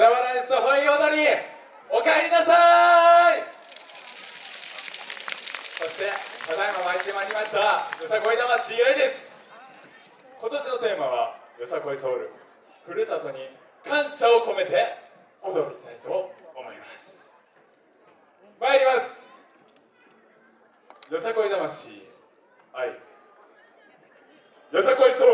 小田原ですほい踊りおかえりなさい！そしてただいま参いてまいりましたよさこい魂ゆです。今年のテーマはよさこいソウル。ふるさとに感謝を込めて踊りたいと思います。参ります。よさこい魂愛。よさこいソウル。